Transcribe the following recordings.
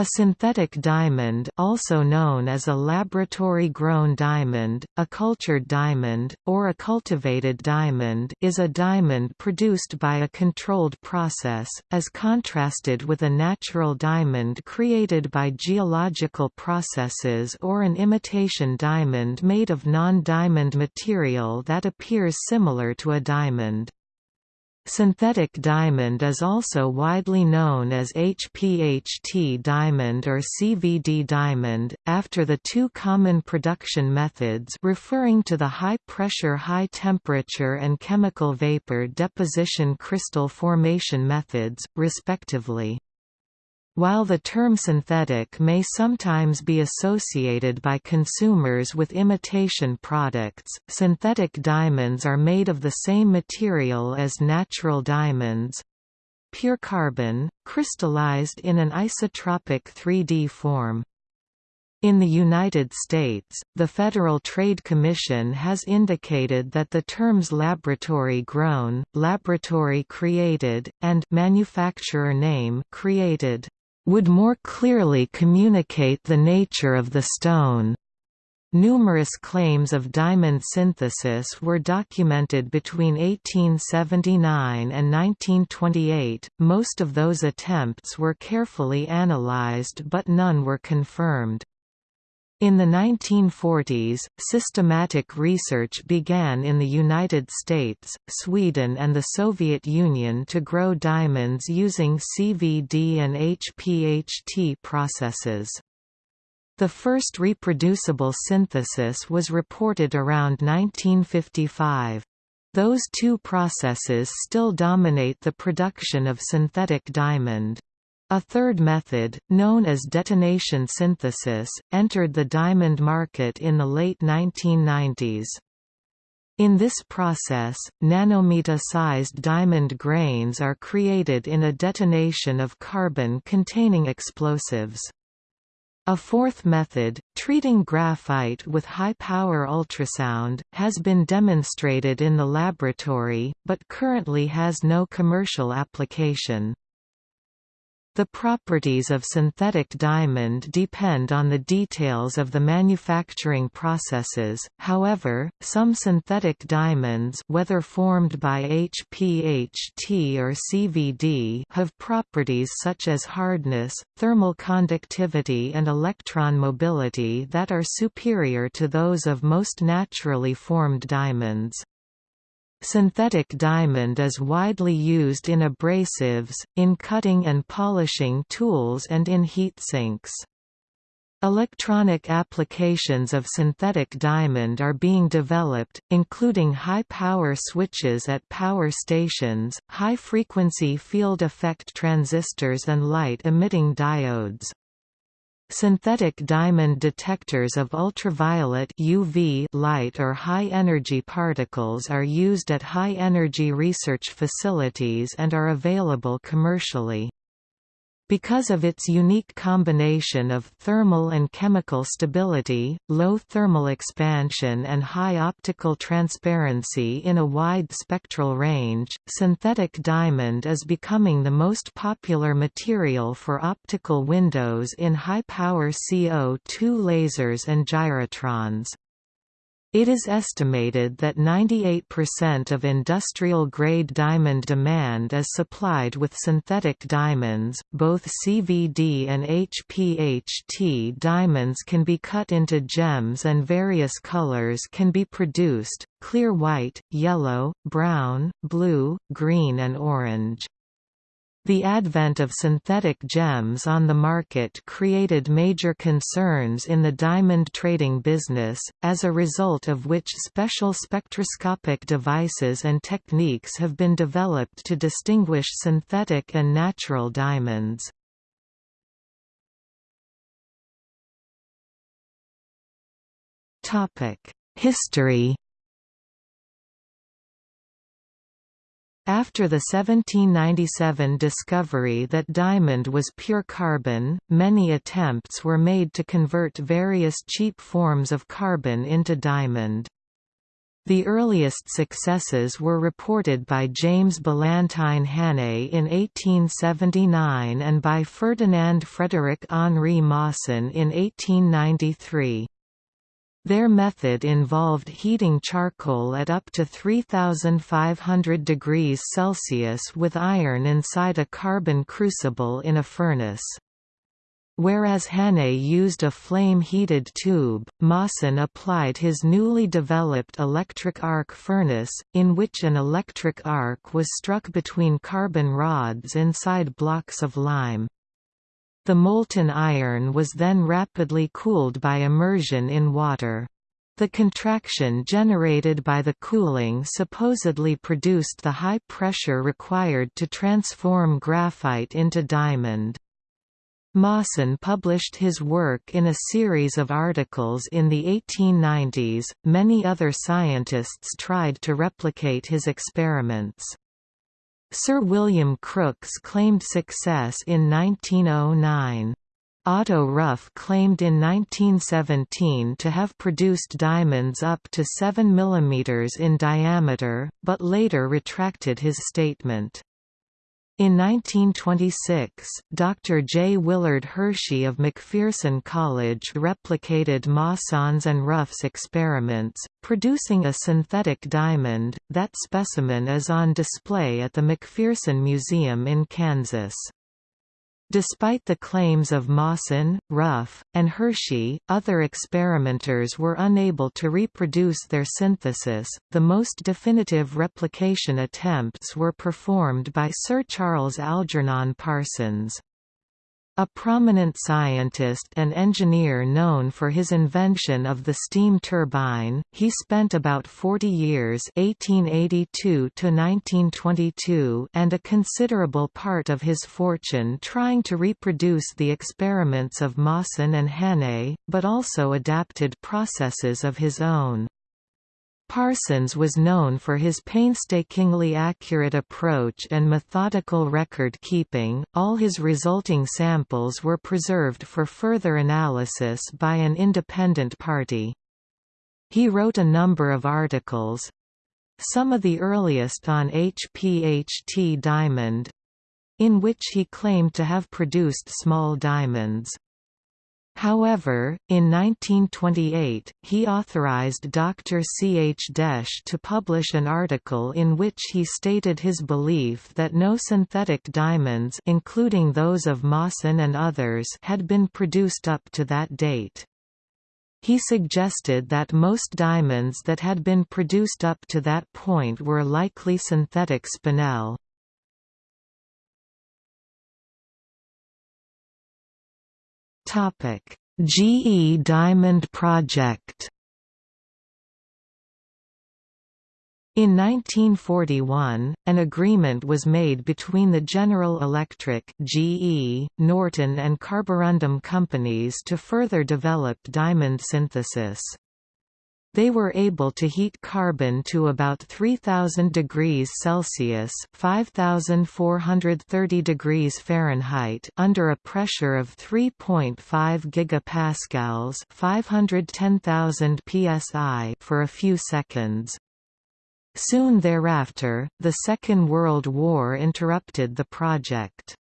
A synthetic diamond also known as a laboratory-grown diamond, a cultured diamond, or a cultivated diamond is a diamond produced by a controlled process, as contrasted with a natural diamond created by geological processes or an imitation diamond made of non-diamond material that appears similar to a diamond. Synthetic diamond is also widely known as HPHT diamond or CVD diamond, after the two common production methods referring to the high-pressure high-temperature and chemical vapor deposition crystal formation methods, respectively. While the term synthetic may sometimes be associated by consumers with imitation products, synthetic diamonds are made of the same material as natural diamonds pure carbon, crystallized in an isotropic 3D form. In the United States, the Federal Trade Commission has indicated that the terms laboratory-grown, laboratory-created, and manufacturer name created would more clearly communicate the nature of the stone. Numerous claims of diamond synthesis were documented between 1879 and 1928, most of those attempts were carefully analyzed but none were confirmed. In the 1940s, systematic research began in the United States, Sweden and the Soviet Union to grow diamonds using CVD and HPHT processes. The first reproducible synthesis was reported around 1955. Those two processes still dominate the production of synthetic diamond. A third method, known as detonation synthesis, entered the diamond market in the late 1990s. In this process, nanometer-sized diamond grains are created in a detonation of carbon-containing explosives. A fourth method, treating graphite with high-power ultrasound, has been demonstrated in the laboratory, but currently has no commercial application. The properties of synthetic diamond depend on the details of the manufacturing processes, however, some synthetic diamonds whether formed by HPHT or CVD have properties such as hardness, thermal conductivity and electron mobility that are superior to those of most naturally formed diamonds. Synthetic diamond is widely used in abrasives, in cutting and polishing tools and in heat sinks. Electronic applications of synthetic diamond are being developed, including high-power switches at power stations, high-frequency field effect transistors and light-emitting diodes. Synthetic diamond detectors of ultraviolet UV light or high-energy particles are used at high-energy research facilities and are available commercially. Because of its unique combination of thermal and chemical stability, low thermal expansion and high optical transparency in a wide spectral range, synthetic diamond is becoming the most popular material for optical windows in high-power CO2 lasers and gyrotrons. It is estimated that 98% of industrial-grade diamond demand is supplied with synthetic diamonds. Both CVD and HPHT diamonds can be cut into gems and various colors can be produced: clear white, yellow, brown, blue, green and orange. The advent of synthetic gems on the market created major concerns in the diamond trading business, as a result of which special spectroscopic devices and techniques have been developed to distinguish synthetic and natural diamonds. History After the 1797 discovery that diamond was pure carbon, many attempts were made to convert various cheap forms of carbon into diamond. The earliest successes were reported by James Ballantyne Hannay in 1879 and by Ferdinand Frédéric Henri Moissan in 1893. Their method involved heating charcoal at up to 3500 degrees Celsius with iron inside a carbon crucible in a furnace. Whereas Hannay used a flame-heated tube, Moissan applied his newly developed electric arc furnace, in which an electric arc was struck between carbon rods inside blocks of lime. The molten iron was then rapidly cooled by immersion in water. The contraction generated by the cooling supposedly produced the high pressure required to transform graphite into diamond. Moissan published his work in a series of articles in the 1890s. Many other scientists tried to replicate his experiments. Sir William Crookes claimed success in 1909. Otto Ruff claimed in 1917 to have produced diamonds up to 7 mm in diameter, but later retracted his statement. In 1926, Dr. J. Willard Hershey of McPherson College replicated Moissan's and Ruff's experiments, producing a synthetic diamond. That specimen is on display at the McPherson Museum in Kansas. Despite the claims of Moissan, Ruff, and Hershey, other experimenters were unable to reproduce their synthesis. The most definitive replication attempts were performed by Sir Charles Algernon Parsons. A prominent scientist and engineer known for his invention of the steam turbine, he spent about 40 years 1882 and a considerable part of his fortune trying to reproduce the experiments of Moissan and Hannay, but also adapted processes of his own. Parsons was known for his painstakingly accurate approach and methodical record keeping. All his resulting samples were preserved for further analysis by an independent party. He wrote a number of articles some of the earliest on HPHT diamond in which he claimed to have produced small diamonds. However, in 1928, he authorized Dr. C. H. Desch to publish an article in which he stated his belief that no synthetic diamonds including those of Moissan and others had been produced up to that date. He suggested that most diamonds that had been produced up to that point were likely synthetic spinel. Topic: GE Diamond Project. In 1941, an agreement was made between the General Electric GE, Norton and Carborundum companies to further develop diamond synthesis. They were able to heat carbon to about 3000 degrees Celsius (5430 degrees Fahrenheit) under a pressure of 3.5 gigapascals (510,000 psi) for a few seconds. Soon thereafter, the Second World War interrupted the project.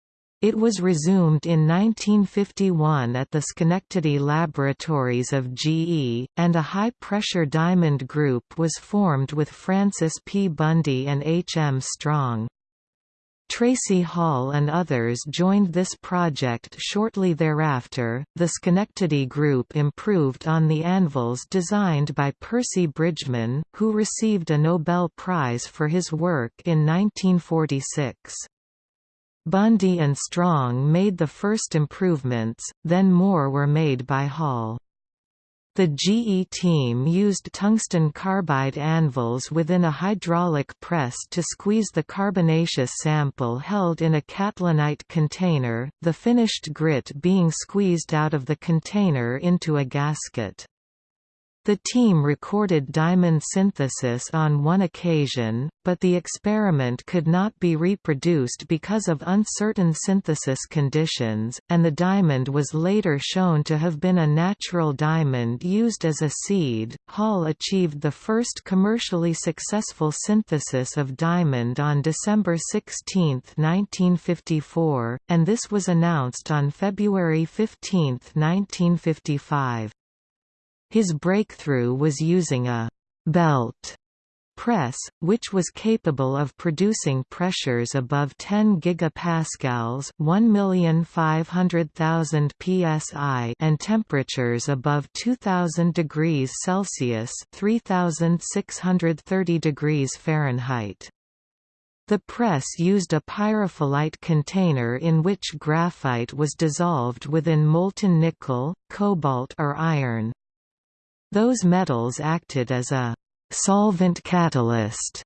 It was resumed in 1951 at the Schenectady laboratories of GE, and a high-pressure diamond group was formed with Francis P. Bundy and H. M. Strong. Tracy Hall and others joined this project shortly thereafter. The Schenectady Group improved on the anvils designed by Percy Bridgman, who received a Nobel Prize for his work in 1946. Bundy and Strong made the first improvements, then more were made by Hall. The GE team used tungsten carbide anvils within a hydraulic press to squeeze the carbonaceous sample held in a catlinite container, the finished grit being squeezed out of the container into a gasket. The team recorded diamond synthesis on one occasion, but the experiment could not be reproduced because of uncertain synthesis conditions, and the diamond was later shown to have been a natural diamond used as a seed. Hall achieved the first commercially successful synthesis of diamond on December 16, 1954, and this was announced on February 15, 1955. His breakthrough was using a «belt» press, which was capable of producing pressures above 10 gigapascals (1,500,000 psi) and temperatures above 2000 degrees Celsius (3630 degrees Fahrenheit). The press used a pyrophyllite container in which graphite was dissolved within molten nickel, cobalt or iron. Those metals acted as a «solvent catalyst»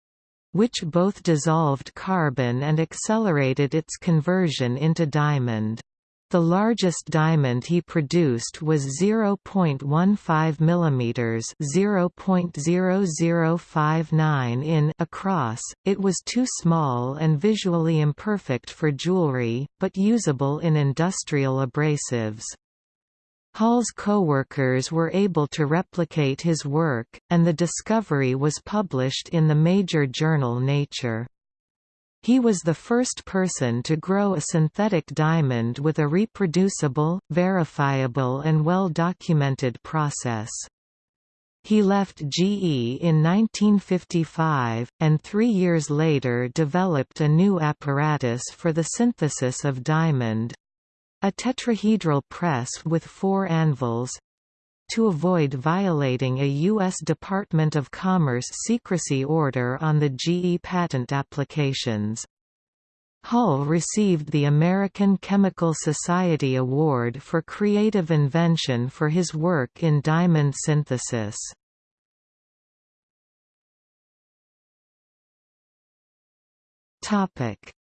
which both dissolved carbon and accelerated its conversion into diamond. The largest diamond he produced was 0.15 mm (0.0059 in) across. It was too small and visually imperfect for jewelry, but usable in industrial abrasives. Hall's co-workers were able to replicate his work, and the discovery was published in the major journal Nature. He was the first person to grow a synthetic diamond with a reproducible, verifiable and well-documented process. He left GE in 1955, and three years later developed a new apparatus for the synthesis of diamond, a tetrahedral press with four anvils to avoid violating a U.S. Department of Commerce secrecy order on the GE patent applications. Hall received the American Chemical Society Award for Creative Invention for his work in diamond synthesis.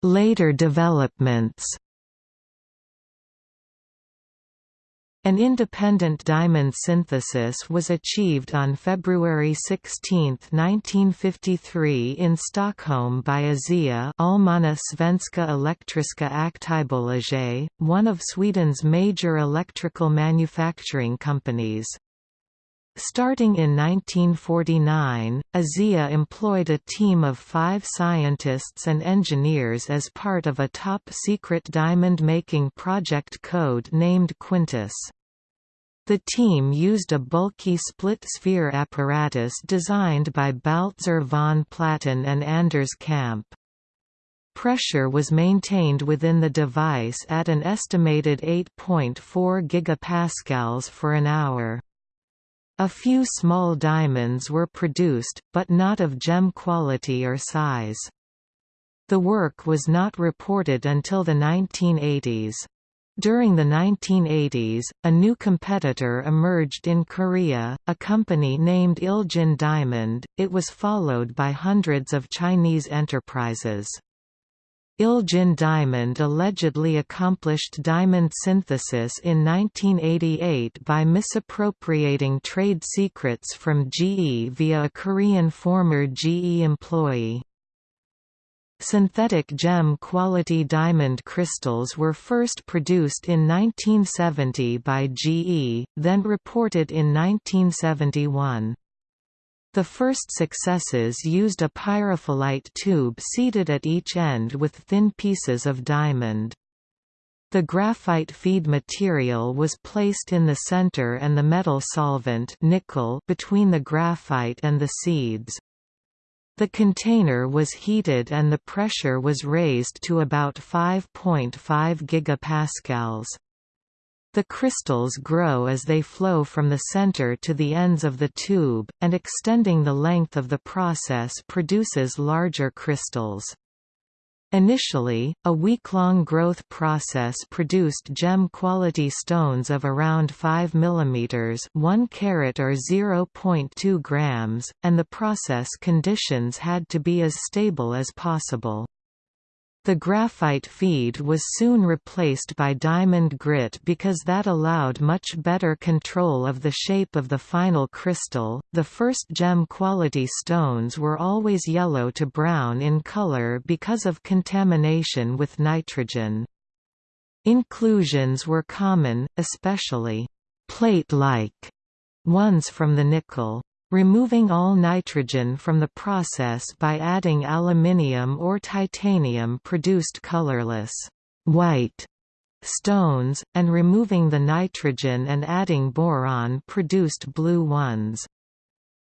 Later developments An independent diamond synthesis was achieved on February 16, 1953 in Stockholm by ASEA Allmänna Svenska Elektriska Aktiebolaget, one of Sweden's major electrical manufacturing companies. Starting in 1949, ASEA employed a team of five scientists and engineers as part of a top-secret diamond-making project code named Quintus. The team used a bulky split-sphere apparatus designed by Baltzar von Platen and Anders Kamp. Pressure was maintained within the device at an estimated 8.4 gigapascals for an hour. A few small diamonds were produced, but not of gem quality or size. The work was not reported until the 1980s. During the 1980s, a new competitor emerged in Korea, a company named Iljin Diamond. It was followed by hundreds of Chinese enterprises. Iljin Diamond allegedly accomplished diamond synthesis in 1988 by misappropriating trade secrets from GE via a Korean former GE employee. Synthetic gem-quality diamond crystals were first produced in 1970 by GE, then reported in 1971. The first successes used a pyrophyllite tube seated at each end with thin pieces of diamond. The graphite feed material was placed in the center and the metal solvent nickel between the graphite and the seeds. The container was heated and the pressure was raised to about 5.5 gigapascals. The crystals grow as they flow from the center to the ends of the tube, and extending the length of the process produces larger crystals. Initially, a week-long growth process produced gem-quality stones of around 5 mm 1 carat or 0.2 grams, and the process conditions had to be as stable as possible. The graphite feed was soon replaced by diamond grit because that allowed much better control of the shape of the final crystal. The first gem quality stones were always yellow to brown in color because of contamination with nitrogen. Inclusions were common, especially plate-like ones from the nickel. Removing all nitrogen from the process by adding aluminium or titanium produced colorless white stones, and removing the nitrogen and adding boron produced blue ones.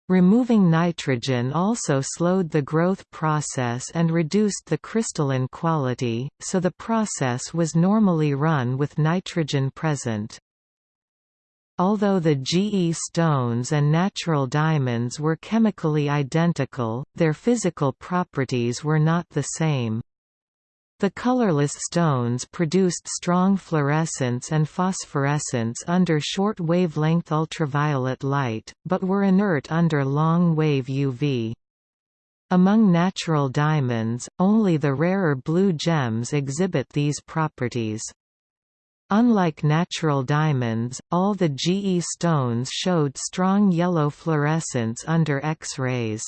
Removing nitrogen also slowed the growth process and reduced the crystalline quality, so the process was normally run with nitrogen present. Although the GE stones and natural diamonds were chemically identical, their physical properties were not the same. The colorless stones produced strong fluorescence and phosphorescence under short wavelength ultraviolet light, but were inert under long-wave UV. Among natural diamonds, only the rarer blue gems exhibit these properties. Unlike natural diamonds, all the GE stones showed strong yellow fluorescence under X-rays.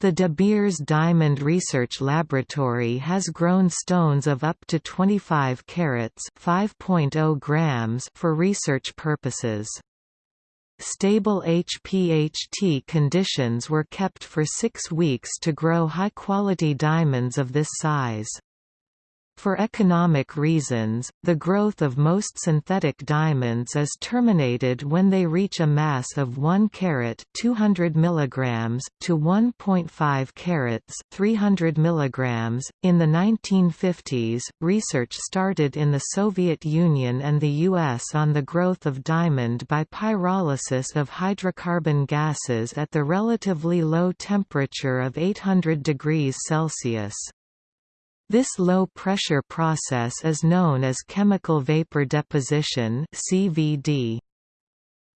The De Beers Diamond Research Laboratory has grown stones of up to 25 carats (5.0 grams) for research purposes. Stable HPHT conditions were kept for six weeks to grow high-quality diamonds of this size. For economic reasons, the growth of most synthetic diamonds is terminated when they reach a mass of 1 carat 200 mg to 1.5 carats 300 mg. In the 1950s, research started in the Soviet Union and the US on the growth of diamond by pyrolysis of hydrocarbon gases at the relatively low temperature of 800 degrees Celsius. This low-pressure process is known as chemical vapor deposition CVD.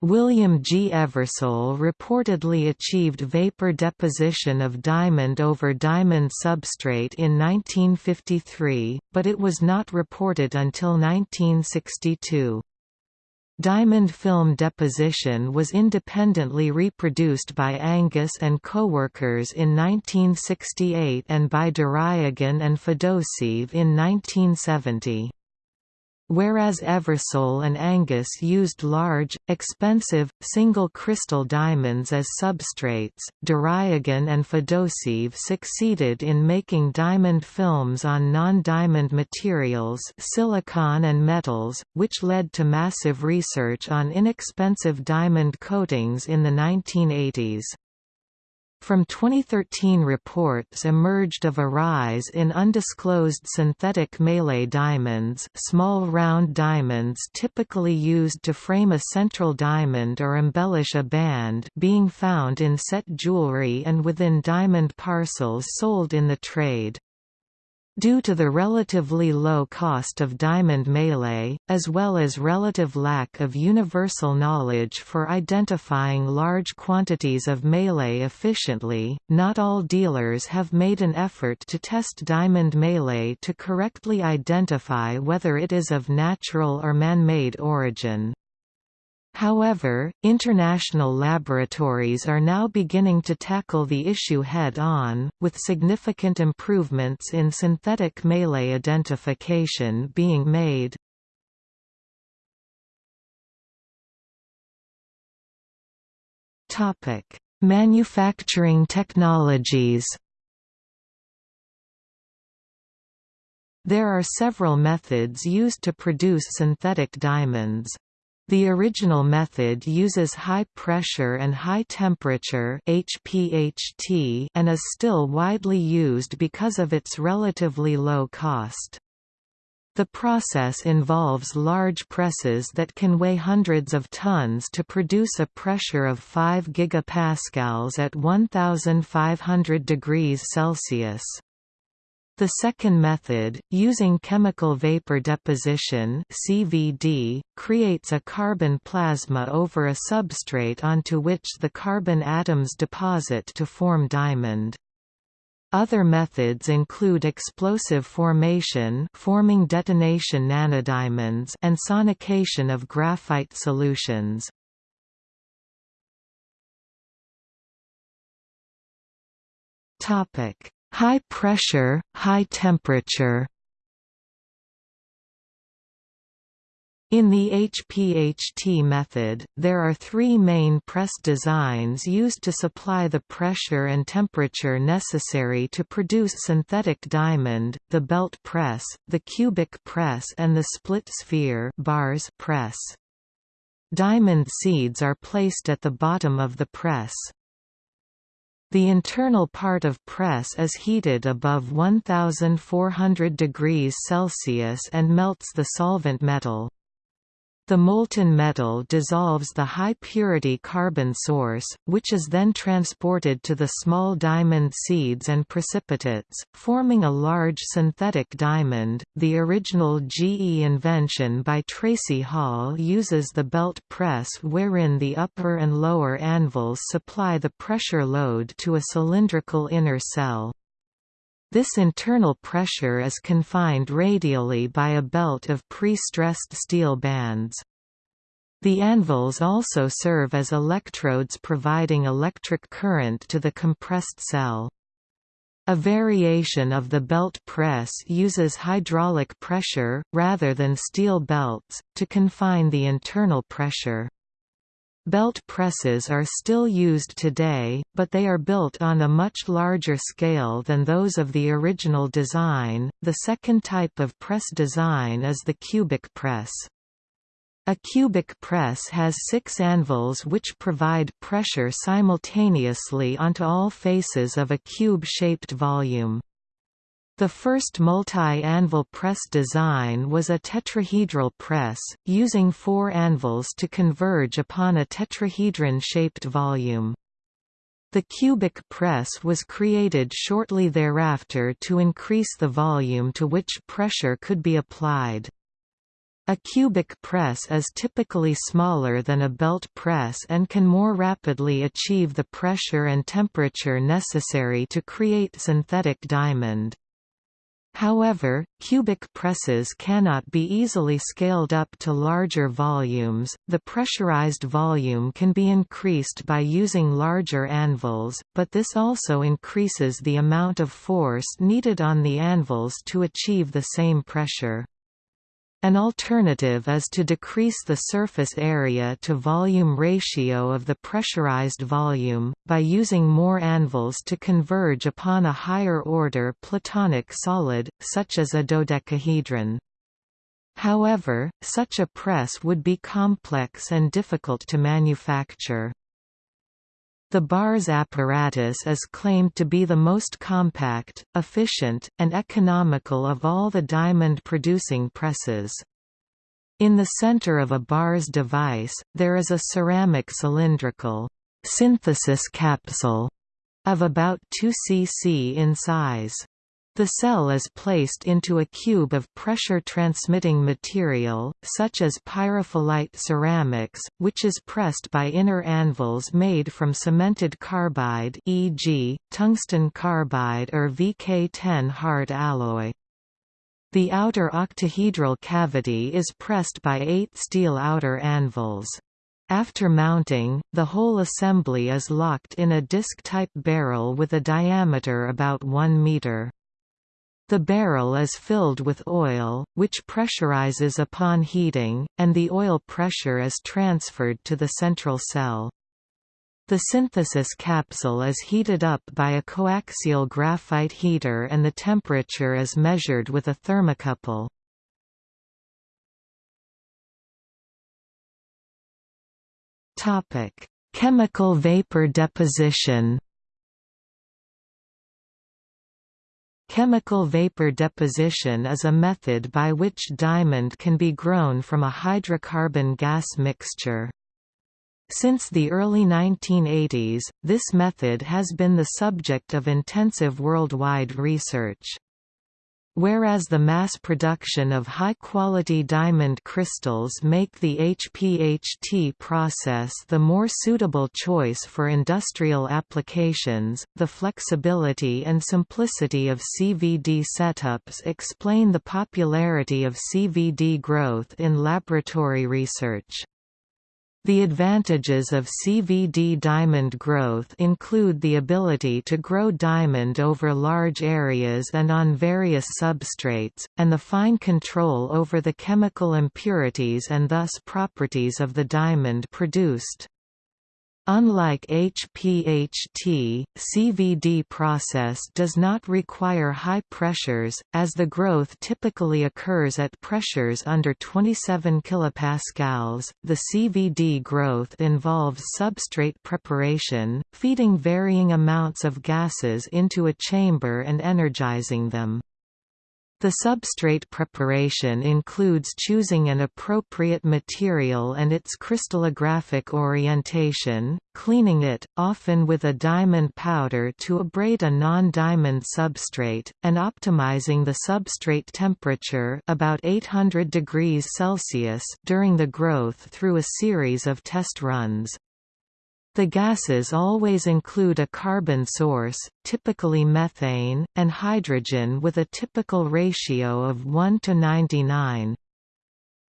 William G. Eversole reportedly achieved vapor deposition of diamond over diamond substrate in 1953, but it was not reported until 1962. Diamond film deposition was independently reproduced by Angus and co-workers in 1968 and by Deryagin and Fedoseev in 1970. Whereas Eversole and Angus used large, expensive, single-crystal diamonds as substrates, Deryagin and Fedoseev succeeded in making diamond films on non-diamond materials silicon and metals, which led to massive research on inexpensive diamond coatings in the 1980s. From 2013 reports emerged of a rise in undisclosed synthetic melee diamonds small round diamonds typically used to frame a central diamond or embellish a band being found in set jewelry and within diamond parcels sold in the trade. Due to the relatively low cost of diamond melee, as well as relative lack of universal knowledge for identifying large quantities of melee efficiently, not all dealers have made an effort to test diamond melee to correctly identify whether it is of natural or man-made origin. However, international laboratories are now beginning to tackle the issue head-on, with significant improvements in synthetic melee identification being made. Manufacturing technologies There are several methods used to produce synthetic diamonds. The original method uses high pressure and high temperature HPHT and is still widely used because of its relatively low cost. The process involves large presses that can weigh hundreds of tons to produce a pressure of 5 gigapascals at 1500 degrees Celsius. The second method, using chemical vapor deposition CVD, creates a carbon plasma over a substrate onto which the carbon atoms deposit to form diamond. Other methods include explosive formation forming detonation nanodiamonds and sonication of graphite solutions. High pressure, high temperature In the HPHT method, there are three main press designs used to supply the pressure and temperature necessary to produce synthetic diamond, the belt press, the cubic press and the split sphere BARS press. Diamond seeds are placed at the bottom of the press. The internal part of press is heated above 1400 degrees Celsius and melts the solvent metal. The molten metal dissolves the high-purity carbon source, which is then transported to the small diamond seeds and precipitates, forming a large synthetic diamond. The original GE invention by Tracy Hall uses the belt press wherein the upper and lower anvils supply the pressure load to a cylindrical inner cell. This internal pressure is confined radially by a belt of pre-stressed steel bands. The anvils also serve as electrodes providing electric current to the compressed cell. A variation of the belt press uses hydraulic pressure, rather than steel belts, to confine the internal pressure. Belt presses are still used today, but they are built on a much larger scale than those of the original design. The second type of press design is the cubic press. A cubic press has six anvils which provide pressure simultaneously onto all faces of a cube-shaped volume. The first multi-anvil press design was a tetrahedral press, using four anvils to converge upon a tetrahedron-shaped volume. The cubic press was created shortly thereafter to increase the volume to which pressure could be applied. A cubic press is typically smaller than a belt press and can more rapidly achieve the pressure and temperature necessary to create synthetic diamond. However, cubic presses cannot be easily scaled up to larger volumes. The pressurized volume can be increased by using larger anvils, but this also increases the amount of force needed on the anvils to achieve the same pressure. An alternative is to decrease the surface area to volume ratio of the pressurized volume, by using more anvils to converge upon a higher-order platonic solid, such as a dodecahedron. However, such a press would be complex and difficult to manufacture. The BARS apparatus is claimed to be the most compact, efficient, and economical of all the diamond-producing presses. In the center of a BARS device, there is a ceramic cylindrical synthesis capsule of about 2 cc in size. The cell is placed into a cube of pressure-transmitting material, such as pyrophyllite ceramics, which is pressed by inner anvils made from cemented carbide e.g., tungsten carbide or VK10 hard alloy. The outer octahedral cavity is pressed by eight steel outer anvils. After mounting, the whole assembly is locked in a disc-type barrel with a diameter about 1 meter. The barrel is filled with oil, which pressurizes upon heating, and the oil pressure is transferred to the central cell. The synthesis capsule is heated up by a coaxial graphite heater and the temperature is measured with a thermocouple. Chemical vapor deposition Chemical vapor deposition is a method by which diamond can be grown from a hydrocarbon gas mixture. Since the early 1980s, this method has been the subject of intensive worldwide research. Whereas the mass production of high-quality diamond crystals make the HPHT process the more suitable choice for industrial applications, the flexibility and simplicity of CVD setups explain the popularity of CVD growth in laboratory research. The advantages of CVD diamond growth include the ability to grow diamond over large areas and on various substrates, and the fine control over the chemical impurities and thus properties of the diamond produced. Unlike HPHT, CVD process does not require high pressures, as the growth typically occurs at pressures under 27 kPa. The CVD growth involves substrate preparation, feeding varying amounts of gases into a chamber and energizing them. The substrate preparation includes choosing an appropriate material and its crystallographic orientation, cleaning it, often with a diamond powder to abrade a non-diamond substrate, and optimizing the substrate temperature about 800 degrees Celsius during the growth through a series of test runs. The gases always include a carbon source, typically methane, and hydrogen with a typical ratio of 1 to 99.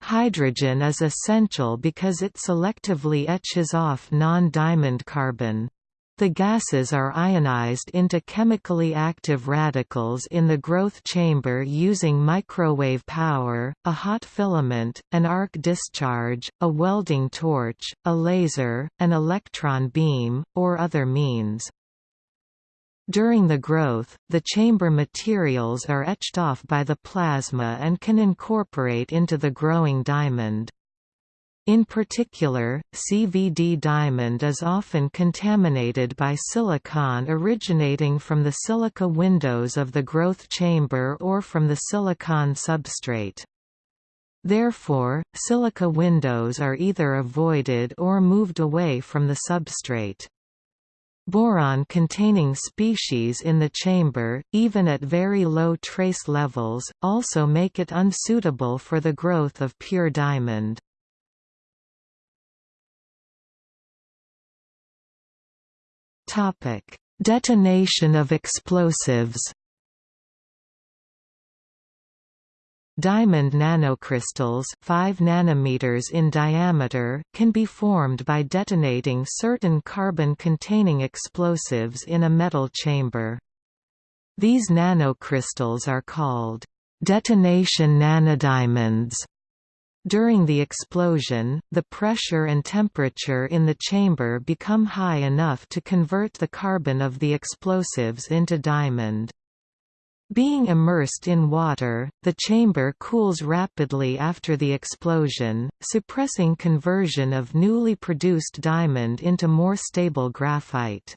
Hydrogen is essential because it selectively etches off non-diamond carbon. The gases are ionized into chemically active radicals in the growth chamber using microwave power, a hot filament, an arc discharge, a welding torch, a laser, an electron beam, or other means. During the growth, the chamber materials are etched off by the plasma and can incorporate into the growing diamond. In particular, CVD diamond is often contaminated by silicon originating from the silica windows of the growth chamber or from the silicon substrate. Therefore, silica windows are either avoided or moved away from the substrate. Boron-containing species in the chamber, even at very low trace levels, also make it unsuitable for the growth of pure diamond. Topic: Detonation of explosives. Diamond nanocrystals 5 nanometers in diameter can be formed by detonating certain carbon-containing explosives in a metal chamber. These nanocrystals are called detonation nanodiamonds during the explosion, the pressure and temperature in the chamber become high enough to convert the carbon of the explosives into diamond. Being immersed in water, the chamber cools rapidly after the explosion, suppressing conversion of newly produced diamond into more stable graphite.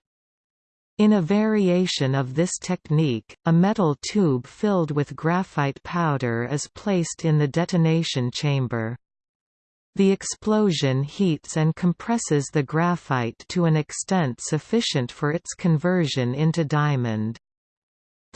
In a variation of this technique, a metal tube filled with graphite powder is placed in the detonation chamber. The explosion heats and compresses the graphite to an extent sufficient for its conversion into diamond.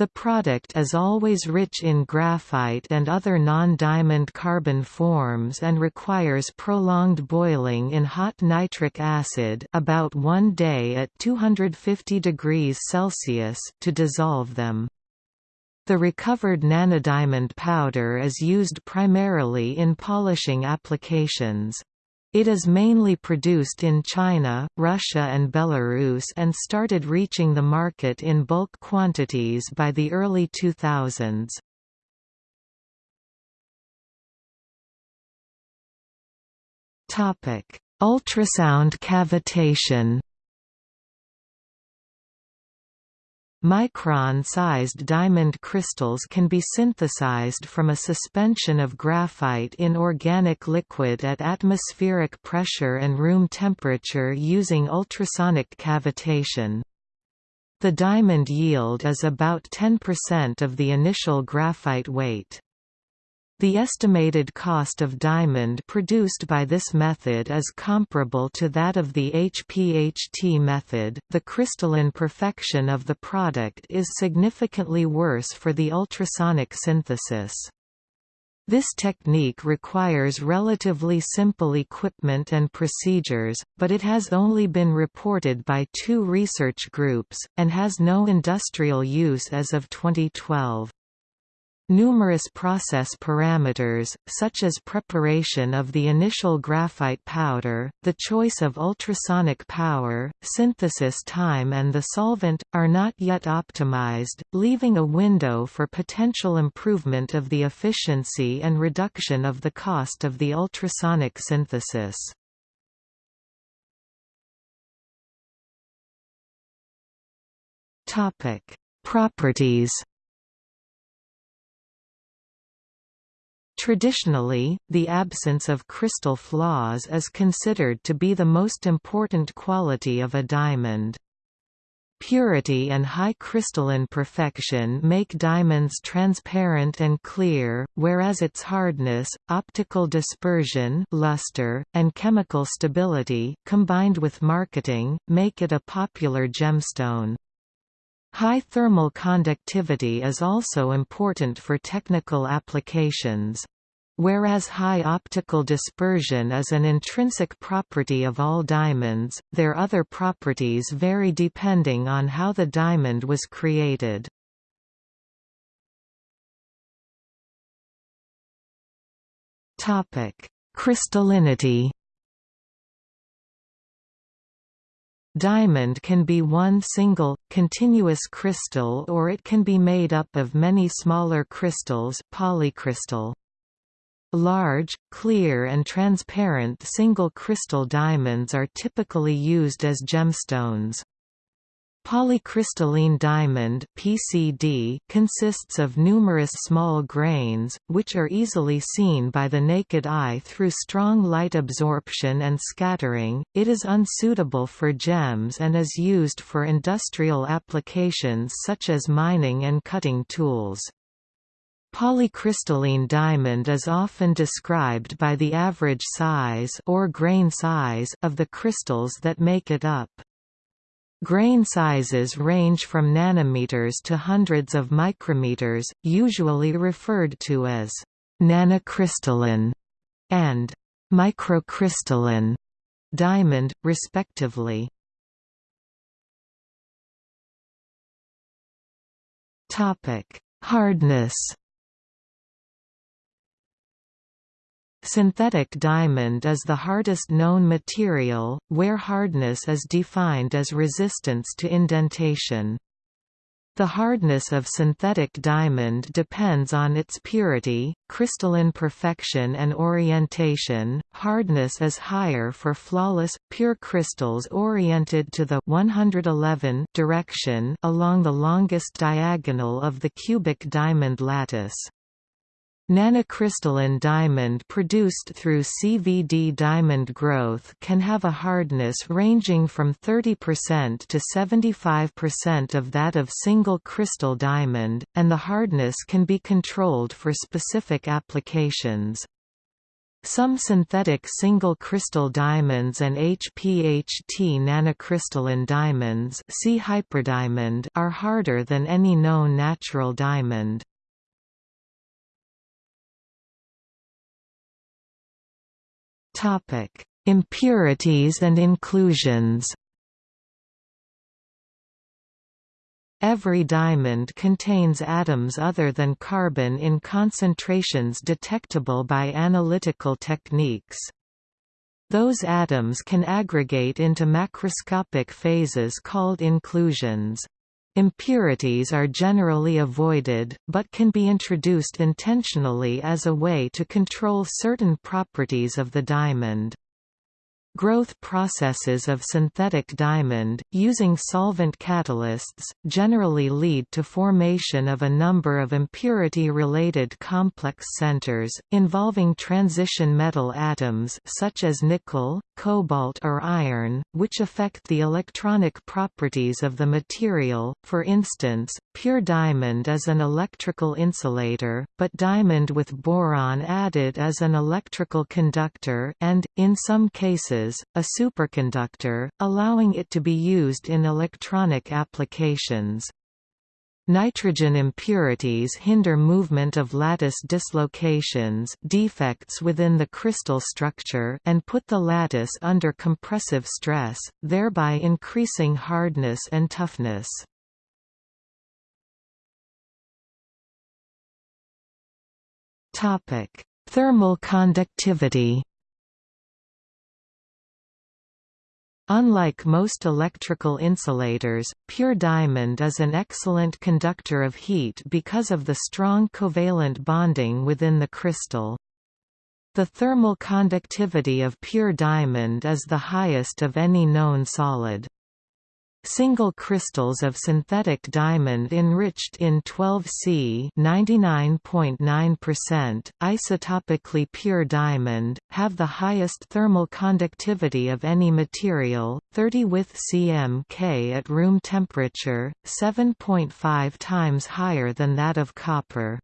The product is always rich in graphite and other non-diamond carbon forms and requires prolonged boiling in hot nitric acid about one day at 250 degrees Celsius to dissolve them. The recovered nanodiamond powder is used primarily in polishing applications. It is mainly produced in China, Russia and Belarus and started reaching the market in bulk quantities by the early 2000s. Ultrasound cavitation Micron-sized diamond crystals can be synthesized from a suspension of graphite in organic liquid at atmospheric pressure and room temperature using ultrasonic cavitation. The diamond yield is about 10% of the initial graphite weight. The estimated cost of diamond produced by this method is comparable to that of the HPHT method. The crystalline perfection of the product is significantly worse for the ultrasonic synthesis. This technique requires relatively simple equipment and procedures, but it has only been reported by two research groups, and has no industrial use as of 2012. Numerous process parameters, such as preparation of the initial graphite powder, the choice of ultrasonic power, synthesis time and the solvent, are not yet optimized, leaving a window for potential improvement of the efficiency and reduction of the cost of the ultrasonic synthesis. Properties Traditionally, the absence of crystal flaws is considered to be the most important quality of a diamond. Purity and high crystalline perfection make diamonds transparent and clear, whereas its hardness, optical dispersion luster, and chemical stability, combined with marketing, make it a popular gemstone. High thermal conductivity is also important for technical applications. Whereas high optical dispersion is an intrinsic property of all diamonds, their other properties vary depending on how the diamond was created. Crystallinity Diamond can be one single, continuous crystal or it can be made up of many smaller crystals polycrystal. Large, clear and transparent single crystal diamonds are typically used as gemstones. Polycrystalline diamond (PCD) consists of numerous small grains, which are easily seen by the naked eye through strong light absorption and scattering. It is unsuitable for gems and is used for industrial applications such as mining and cutting tools. Polycrystalline diamond is often described by the average size or grain size of the crystals that make it up. Grain sizes range from nanometers to hundreds of micrometers, usually referred to as nanocrystalline and microcrystalline diamond, respectively. Hardness Synthetic diamond is the hardest known material, where hardness is defined as resistance to indentation. The hardness of synthetic diamond depends on its purity, crystalline perfection and orientation. Hardness is higher for flawless, pure crystals oriented to the 111 direction along the longest diagonal of the cubic diamond lattice. Nanocrystalline diamond produced through CVD diamond growth can have a hardness ranging from 30% to 75% of that of single crystal diamond, and the hardness can be controlled for specific applications. Some synthetic single crystal diamonds and HPHT nanocrystalline diamonds see hyperdiamond are harder than any known natural diamond. Topic: Impurities and inclusions. Every diamond contains atoms other than carbon in concentrations detectable by analytical techniques. Those atoms can aggregate into macroscopic phases called inclusions. Impurities are generally avoided, but can be introduced intentionally as a way to control certain properties of the diamond. Growth processes of synthetic diamond, using solvent catalysts, generally lead to formation of a number of impurity-related complex centers, involving transition metal atoms such as nickel, cobalt or iron, which affect the electronic properties of the material. For instance, pure diamond is an electrical insulator, but diamond with boron added is an electrical conductor and, in some cases, a superconductor, allowing it to be used in electronic applications. Nitrogen impurities hinder movement of lattice dislocations defects within the crystal structure and put the lattice under compressive stress, thereby increasing hardness and toughness. Thermal conductivity Unlike most electrical insulators, pure diamond is an excellent conductor of heat because of the strong covalent bonding within the crystal. The thermal conductivity of pure diamond is the highest of any known solid. Single crystals of synthetic diamond enriched in 12C (99.9%) isotopically pure diamond have the highest thermal conductivity of any material, 30 with cm at room temperature, 7.5 times higher than that of copper.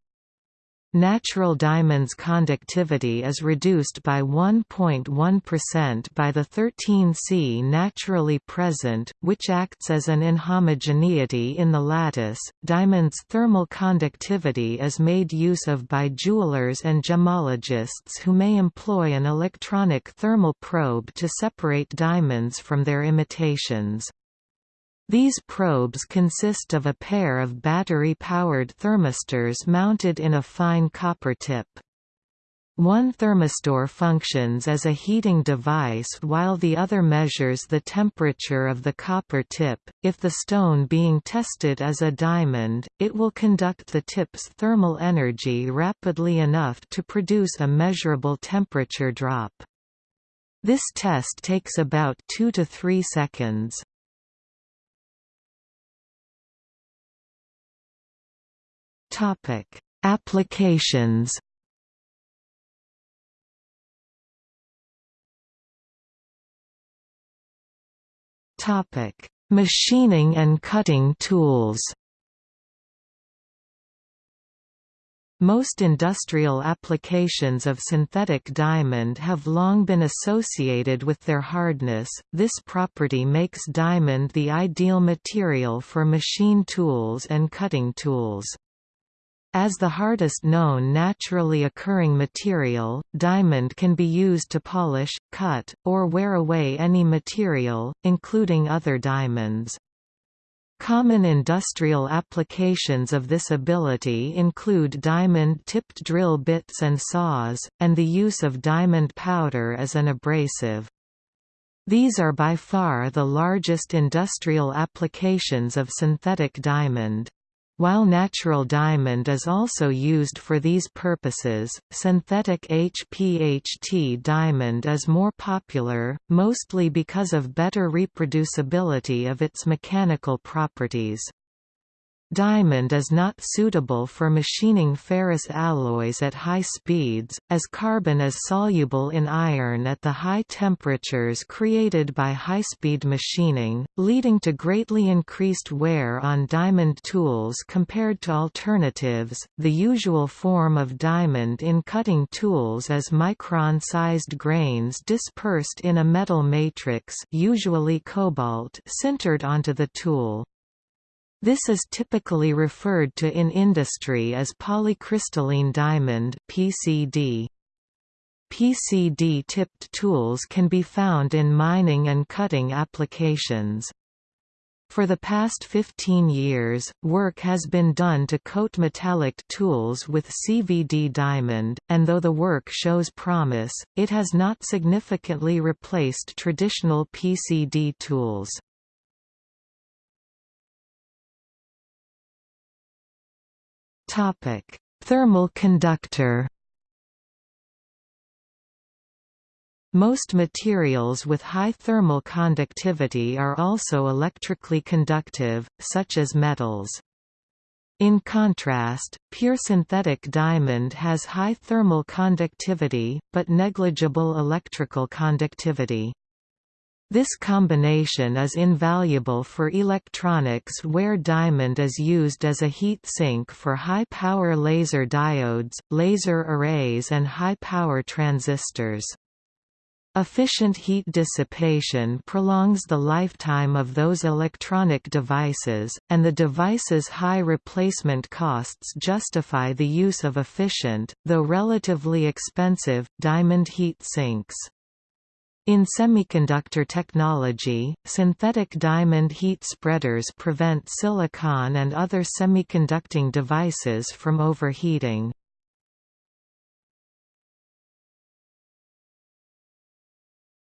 Natural diamond's conductivity is reduced by 1.1% by the 13C naturally present, which acts as an inhomogeneity in the lattice. Diamond's thermal conductivity is made use of by jewelers and gemologists who may employ an electronic thermal probe to separate diamonds from their imitations. These probes consist of a pair of battery-powered thermistors mounted in a fine copper tip. One thermistor functions as a heating device while the other measures the temperature of the copper tip. If the stone being tested is a diamond, it will conduct the tip's thermal energy rapidly enough to produce a measurable temperature drop. This test takes about 2 to 3 seconds. Topic: Applications. Topic: Machining and cutting tools. Most industrial applications of synthetic diamond have long been associated with their hardness, this property makes diamond the ideal material for machine tools and cutting tools. As the hardest known naturally occurring material, diamond can be used to polish, cut, or wear away any material, including other diamonds. Common industrial applications of this ability include diamond-tipped drill bits and saws, and the use of diamond powder as an abrasive. These are by far the largest industrial applications of synthetic diamond. While natural diamond is also used for these purposes, synthetic HPHT diamond is more popular, mostly because of better reproducibility of its mechanical properties. Diamond is not suitable for machining ferrous alloys at high speeds, as carbon is soluble in iron at the high temperatures created by high-speed machining, leading to greatly increased wear on diamond tools compared to alternatives. The usual form of diamond in cutting tools is micron-sized grains dispersed in a metal matrix, usually cobalt, sintered onto the tool. This is typically referred to in industry as polycrystalline diamond PCD. PCD-tipped tools can be found in mining and cutting applications. For the past 15 years, work has been done to coat metallic tools with CVD diamond, and though the work shows promise, it has not significantly replaced traditional PCD tools. Topic: Thermal conductor. Most materials with high thermal conductivity are also electrically conductive, such as metals. In contrast, pure synthetic diamond has high thermal conductivity, but negligible electrical conductivity. This combination is invaluable for electronics where diamond is used as a heat sink for high-power laser diodes, laser arrays and high-power transistors. Efficient heat dissipation prolongs the lifetime of those electronic devices, and the device's high replacement costs justify the use of efficient, though relatively expensive, diamond heat sinks. In semiconductor technology, synthetic diamond heat spreaders prevent silicon and other semiconducting devices from overheating.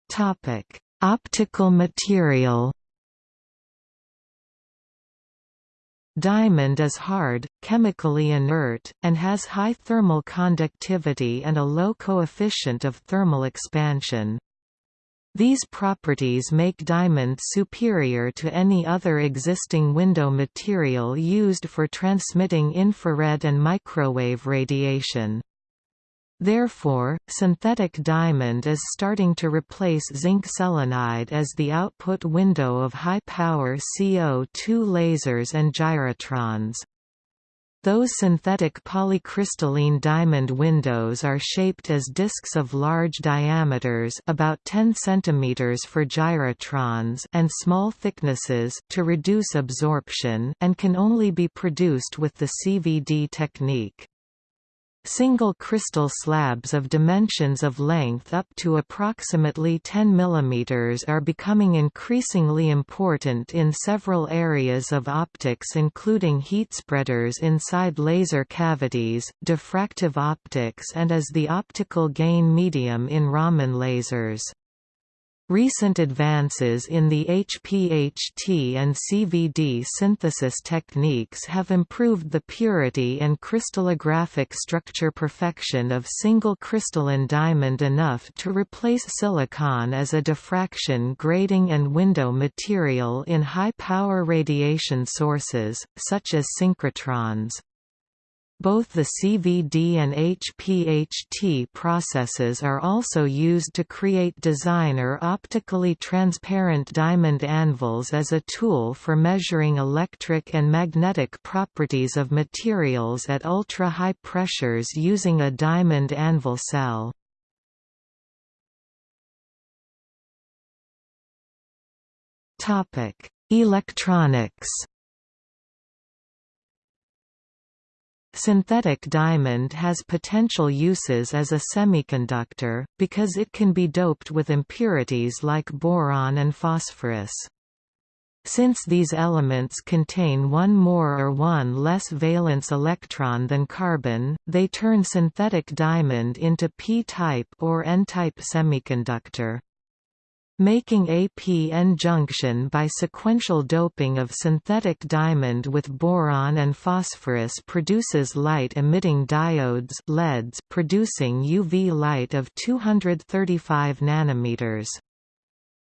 Topic: Optical material. Diamond is hard, chemically inert, and has high thermal conductivity and a low coefficient of thermal expansion. These properties make diamond superior to any other existing window material used for transmitting infrared and microwave radiation. Therefore, synthetic diamond is starting to replace zinc selenide as the output window of high-power CO2 lasers and gyrotrons. Those synthetic polycrystalline diamond windows are shaped as disks of large diameters about 10 cm for gyrotrons and small thicknesses to reduce absorption and can only be produced with the CVD technique. Single crystal slabs of dimensions of length up to approximately 10 mm are becoming increasingly important in several areas of optics including heat spreaders inside laser cavities, diffractive optics and as the optical gain medium in Raman lasers. Recent advances in the HPHT and CVD synthesis techniques have improved the purity and crystallographic structure perfection of single crystalline diamond enough to replace silicon as a diffraction grating and window material in high-power radiation sources, such as synchrotrons. Both the CVD and HPHT processes are also used to create designer optically transparent diamond anvils as a tool for measuring electric and magnetic properties of materials at ultra-high pressures using a diamond anvil cell. Electronics Synthetic diamond has potential uses as a semiconductor, because it can be doped with impurities like boron and phosphorus. Since these elements contain one more or one less valence electron than carbon, they turn synthetic diamond into p-type or n-type semiconductor. Making a p-n junction by sequential doping of synthetic diamond with boron and phosphorus produces light-emitting diodes LEDs producing UV light of 235 nanometers.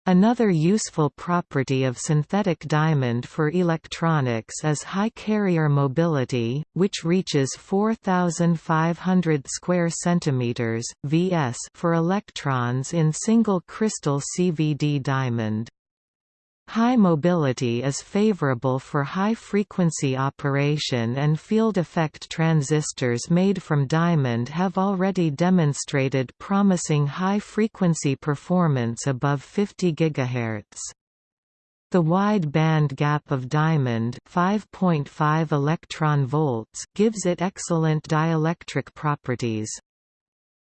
Another useful property of synthetic diamond for electronics is high carrier mobility, which reaches 4500 square centimeters (vs) for electrons in single crystal CVD diamond. High mobility is favorable for high-frequency operation and field effect transistors made from diamond have already demonstrated promising high-frequency performance above 50 GHz. The wide band gap of diamond 5.5 electron volts gives it excellent dielectric properties.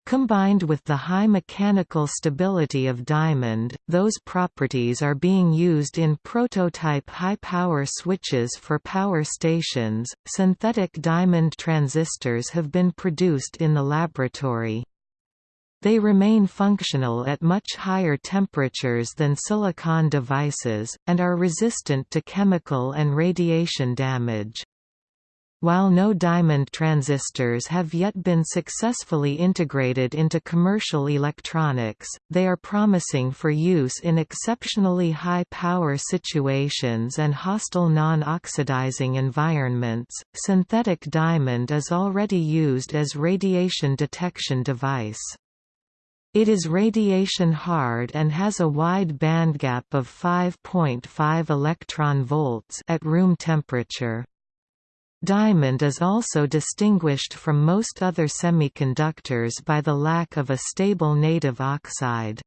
Combined with the high mechanical stability of diamond, those properties are being used in prototype high-power switches for power stations. Synthetic diamond transistors have been produced in the laboratory. They remain functional at much higher temperatures than silicon devices, and are resistant to chemical and radiation damage. While no diamond transistors have yet been successfully integrated into commercial electronics, they are promising for use in exceptionally high power situations and hostile non-oxidizing environments. Synthetic diamond is already used as radiation detection device. It is radiation hard and has a wide bandgap of 5.5 electron volts at room temperature. Diamond is also distinguished from most other semiconductors by the lack of a stable native oxide.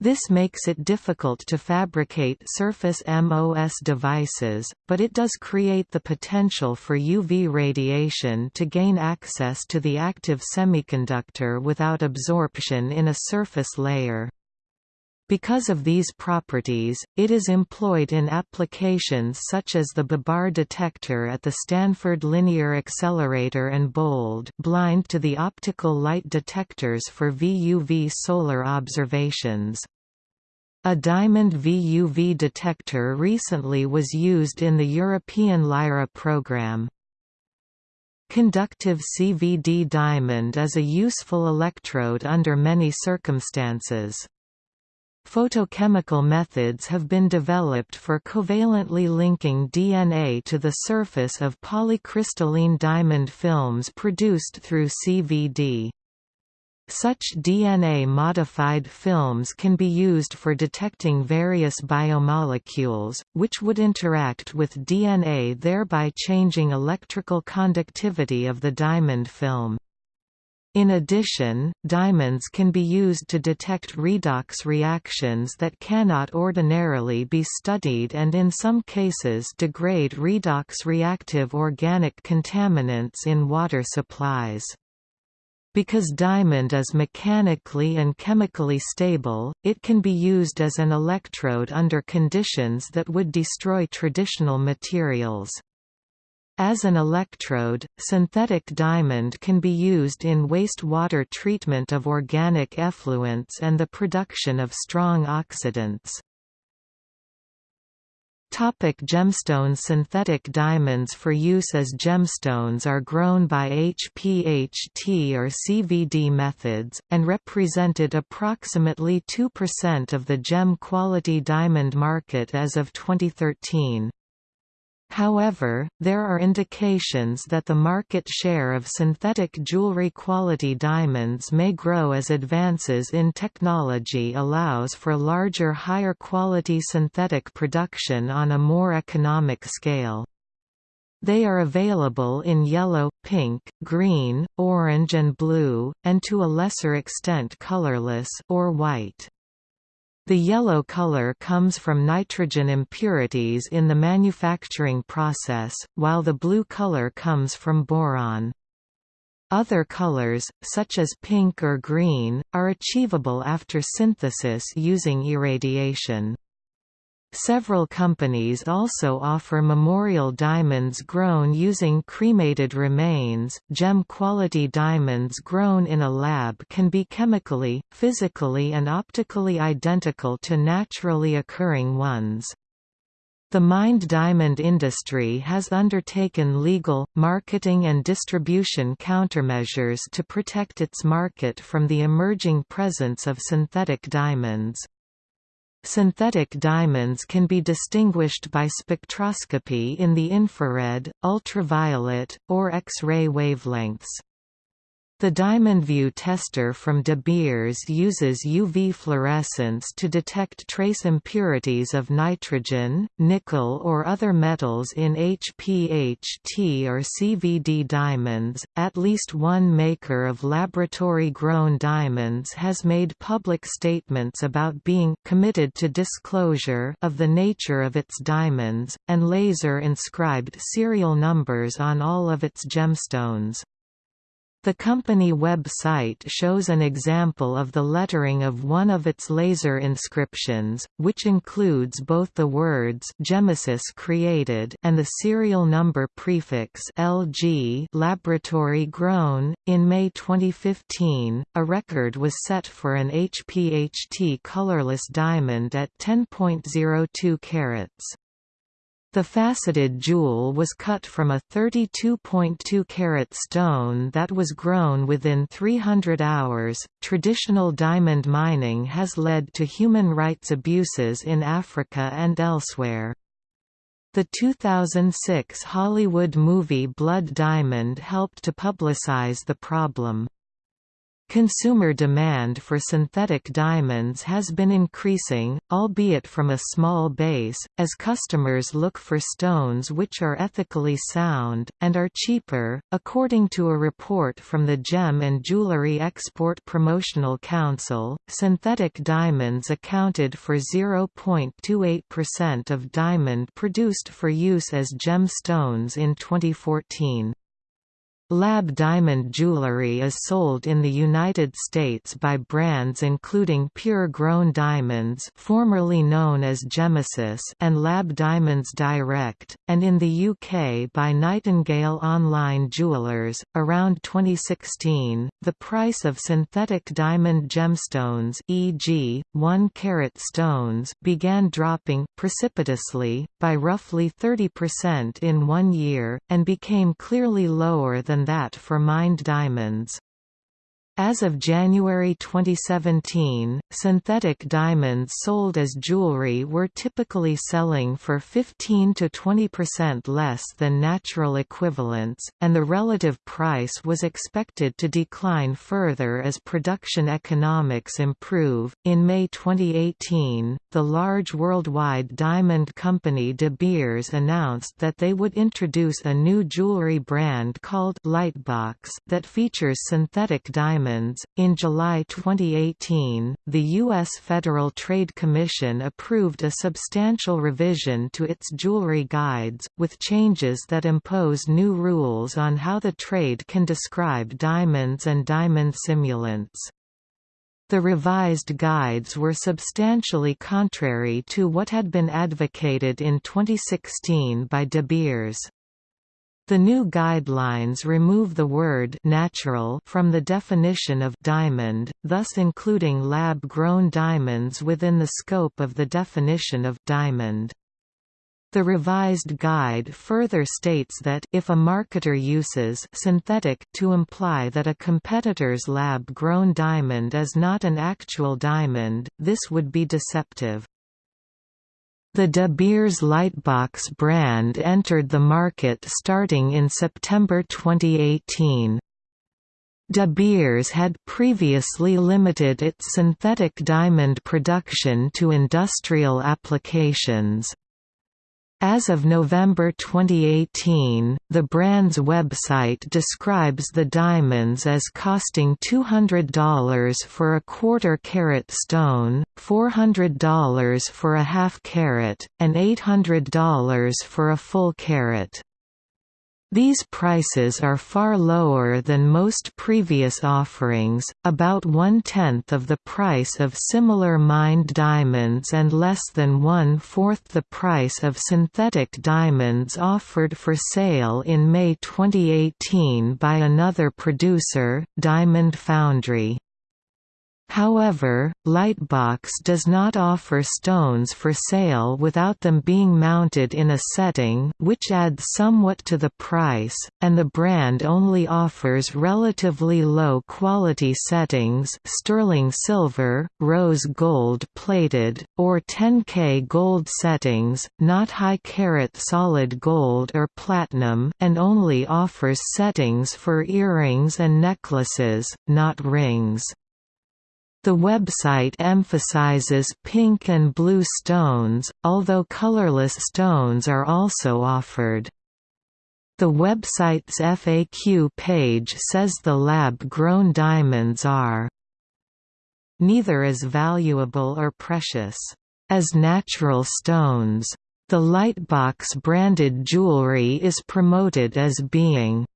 This makes it difficult to fabricate surface MOS devices, but it does create the potential for UV radiation to gain access to the active semiconductor without absorption in a surface layer. Because of these properties, it is employed in applications such as the Babar detector at the Stanford Linear Accelerator and BOLD blind to the optical light detectors for VUV solar observations. A diamond VUV detector recently was used in the European LYRA program. Conductive CVD diamond is a useful electrode under many circumstances. Photochemical methods have been developed for covalently linking DNA to the surface of polycrystalline diamond films produced through CVD. Such DNA-modified films can be used for detecting various biomolecules, which would interact with DNA thereby changing electrical conductivity of the diamond film. In addition, diamonds can be used to detect redox reactions that cannot ordinarily be studied and in some cases degrade redox reactive organic contaminants in water supplies. Because diamond is mechanically and chemically stable, it can be used as an electrode under conditions that would destroy traditional materials. As an electrode, synthetic diamond can be used in wastewater treatment of organic effluents and the production of strong oxidants. Topic gemstones Synthetic diamonds for use as gemstones are grown by HPHT or CVD methods, and represented approximately 2% of the gem-quality diamond market as of 2013. However, there are indications that the market share of synthetic jewelry quality diamonds may grow as advances in technology allows for larger higher quality synthetic production on a more economic scale. They are available in yellow, pink, green, orange and blue, and to a lesser extent colorless or white. The yellow color comes from nitrogen impurities in the manufacturing process, while the blue color comes from boron. Other colors, such as pink or green, are achievable after synthesis using irradiation. Several companies also offer memorial diamonds grown using cremated remains. Gem quality diamonds grown in a lab can be chemically, physically, and optically identical to naturally occurring ones. The mined diamond industry has undertaken legal, marketing and distribution countermeasures to protect its market from the emerging presence of synthetic diamonds. Synthetic diamonds can be distinguished by spectroscopy in the infrared, ultraviolet, or X-ray wavelengths. The DiamondView tester from De Beers uses UV fluorescence to detect trace impurities of nitrogen, nickel or other metals in HPHT or CVD diamonds. At least one maker of laboratory grown diamonds has made public statements about being committed to disclosure of the nature of its diamonds, and laser inscribed serial numbers on all of its gemstones. The company website shows an example of the lettering of one of its laser inscriptions, which includes both the words Gemesis created and the serial number prefix LG laboratory grown. In May 2015, a record was set for an HPHT colorless diamond at 10.02 carats. The faceted jewel was cut from a 32.2 carat stone that was grown within 300 hours. Traditional diamond mining has led to human rights abuses in Africa and elsewhere. The 2006 Hollywood movie Blood Diamond helped to publicize the problem. Consumer demand for synthetic diamonds has been increasing, albeit from a small base, as customers look for stones which are ethically sound, and are cheaper. According to a report from the Gem and Jewelry Export Promotional Council, synthetic diamonds accounted for 0.28% of diamond produced for use as gemstones in 2014. Lab diamond jewelry is sold in the United States by brands including Pure Grown Diamonds formerly known as Gemesis and Lab Diamonds Direct, and in the UK by Nightingale Online Jewelers. Around 2016, the price of synthetic diamond gemstones e.g., 1-carat stones began dropping precipitously, by roughly 30% in one year, and became clearly lower than than that for mined diamonds. As of January 2017, synthetic diamonds sold as jewelry were typically selling for 15 to 20% less than natural equivalents, and the relative price was expected to decline further as production economics improve. In May 2018, the large worldwide diamond company De Beers announced that they would introduce a new jewelry brand called Lightbox that features synthetic diamonds diamonds. In July 2018, the U.S. Federal Trade Commission approved a substantial revision to its jewelry guides, with changes that impose new rules on how the trade can describe diamonds and diamond simulants. The revised guides were substantially contrary to what had been advocated in 2016 by De Beers. The new guidelines remove the word natural from the definition of diamond, thus including lab-grown diamonds within the scope of the definition of diamond. The revised guide further states that if a marketer uses synthetic to imply that a competitor's lab-grown diamond is not an actual diamond, this would be deceptive. The De Beers Lightbox brand entered the market starting in September 2018. De Beers had previously limited its synthetic diamond production to industrial applications. As of November 2018, the brand's website describes the diamonds as costing $200 for a quarter-carat stone, $400 for a half-carat, and $800 for a full carat. These prices are far lower than most previous offerings, about one-tenth of the price of similar mined diamonds and less than one-fourth the price of synthetic diamonds offered for sale in May 2018 by another producer, Diamond Foundry. However, Lightbox does not offer stones for sale without them being mounted in a setting which adds somewhat to the price, and the brand only offers relatively low quality settings sterling silver, rose gold plated, or 10K gold settings, not high carat solid gold or platinum and only offers settings for earrings and necklaces, not rings. The website emphasizes pink and blue stones, although colorless stones are also offered. The website's FAQ page says the lab-grown diamonds are neither as valuable or precious as natural stones. The Lightbox branded jewelry is promoted as being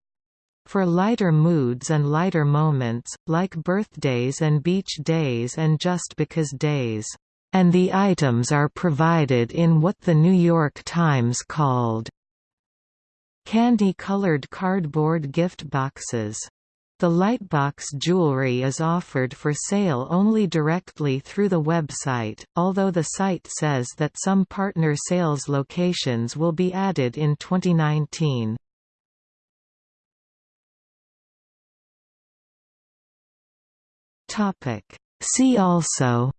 for lighter moods and lighter moments, like birthdays and beach days and just because days. And the items are provided in what the New York Times called candy-colored cardboard gift boxes. The Lightbox jewelry is offered for sale only directly through the website, although the site says that some partner sales locations will be added in 2019. See also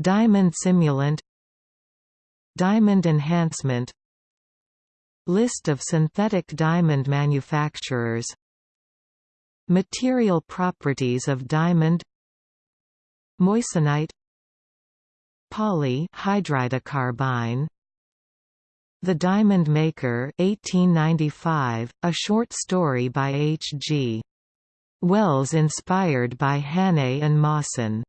Diamond simulant Diamond enhancement List of synthetic diamond manufacturers Material properties of diamond Moissanite Poly hydridocarbyne The Diamond Maker 1895, a short story by H. G. Wells inspired by Hannay and Moissan